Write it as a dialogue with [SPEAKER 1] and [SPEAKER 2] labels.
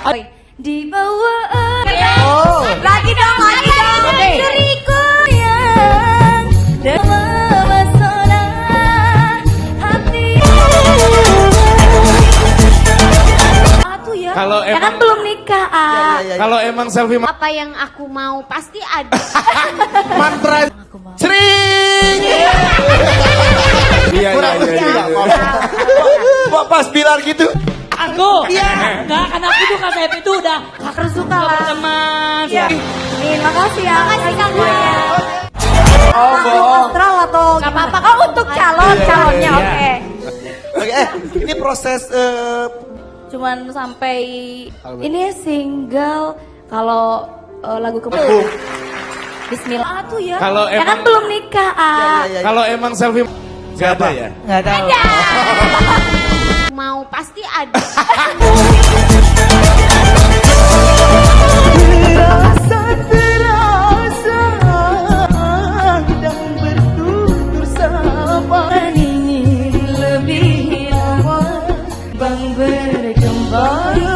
[SPEAKER 1] Di bawah
[SPEAKER 2] Oh.
[SPEAKER 1] Lagi dong, lagi dong
[SPEAKER 3] Oke.
[SPEAKER 1] Diriku yang ya
[SPEAKER 4] Kalau
[SPEAKER 1] Ya kan
[SPEAKER 4] emang-
[SPEAKER 1] belum nikah ah.
[SPEAKER 2] Ya, ya, ya.
[SPEAKER 4] Kalau emang selfie
[SPEAKER 5] apa yang aku mau pasti ada
[SPEAKER 4] mantra sering. Iya iya iya. iya, iya.
[SPEAKER 2] Kok pas bilar gitu?
[SPEAKER 3] Aku. Iya. Enggak, karena aku tuh Kak Sepp itu udah
[SPEAKER 1] Terus suka lah
[SPEAKER 3] teman.
[SPEAKER 1] Ya. Nih, makasih ya. Makasih Kang Boya.
[SPEAKER 2] Oh, bohong.
[SPEAKER 1] Netral atau Gak apa-apa. Oh, untuk calon, calonnya
[SPEAKER 4] iya.
[SPEAKER 1] oke.
[SPEAKER 2] Oke, eh, ini proses eh,
[SPEAKER 1] Cuman sampai
[SPEAKER 2] Apa?
[SPEAKER 1] ini single kalau eh, lagu ke
[SPEAKER 2] Lagu.
[SPEAKER 1] Bismillah tuh ya.
[SPEAKER 4] Kalau
[SPEAKER 1] ya kan
[SPEAKER 4] emang-
[SPEAKER 1] belum nikah ah.
[SPEAKER 2] ya, ya, ya.
[SPEAKER 4] Kalau emang selfie Gak ada ya?
[SPEAKER 3] Gak tahu. Ada.
[SPEAKER 5] Mau pasti ada. berkembang